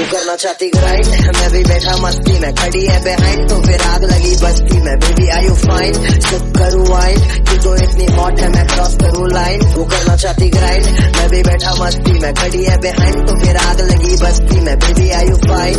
वो करना चाहती ग्राइंड मैं भी बैठा मस्ती में, खड़ी है बिहाइंड तो फिर आग लगी बस्ती में। बेबी आई यू फाइन चुप करूँ वाइन तू तो इतनी हॉट है, मैं क्रॉस करूँ लाइन वो करना चाहती ग्राइंड मैं भी बैठा मस्ती में, खड़ी है बिहाइंड तो फिर आग लगी बस्ती में। Baby I you fine